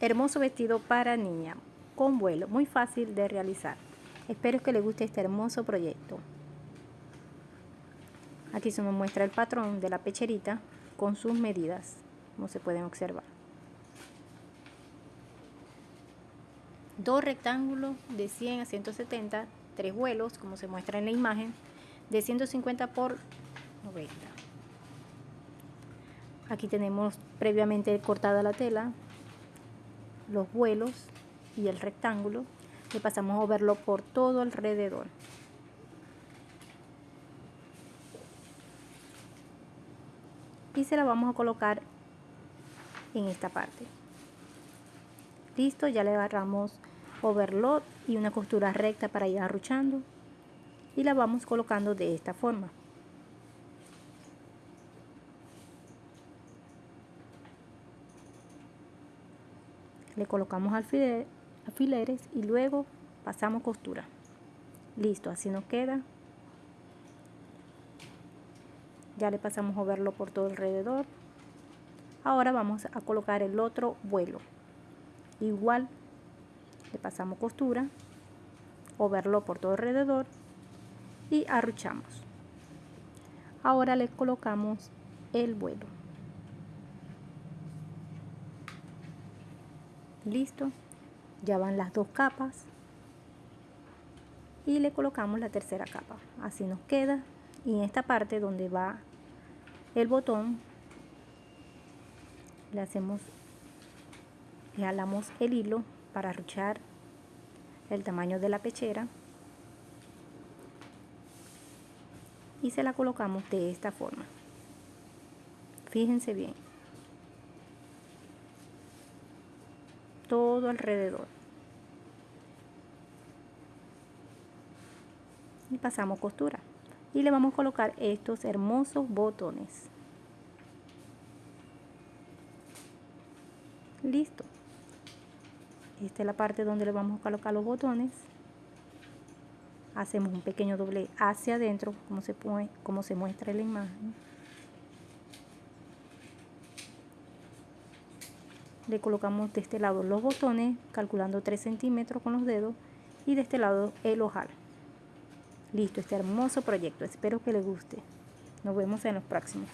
Hermoso vestido para niña, con vuelo, muy fácil de realizar. Espero que les guste este hermoso proyecto. Aquí se nos muestra el patrón de la pecherita con sus medidas, como se pueden observar. Dos rectángulos de 100 a 170, tres vuelos, como se muestra en la imagen, de 150 por 90. Aquí tenemos previamente cortada la tela, los vuelos y el rectángulo le pasamos a verlo por todo alrededor. Y se la vamos a colocar en esta parte. Listo ya le agarramos overlock y una costura recta para ir arruchando. Y la vamos colocando de esta forma le colocamos alfileres y luego pasamos costura. Listo así nos queda. Ya le pasamos a verlo por todo alrededor. Ahora vamos a colocar el otro vuelo. Igual le pasamos costura verlo por todo alrededor y arruchamos. Ahora le colocamos el vuelo listo. Ya van las dos capas. Y le colocamos la tercera capa. Así nos queda. Y en esta parte donde va el botón le hacemos le jalamos el hilo para arruchar el tamaño de la pechera. Y se la colocamos de esta forma. Fíjense bien todo alrededor. Y pasamos costura. Y le vamos a colocar estos hermosos botones. Listo. Esta es la parte donde le vamos a colocar los botones. Hacemos un pequeño doble hacia adentro, como se, pone, como se muestra en la imagen. Le colocamos de este lado los botones calculando 3 centímetros con los dedos y de este lado el ojal. Listo este hermoso proyecto espero que les guste. Nos vemos en los próximos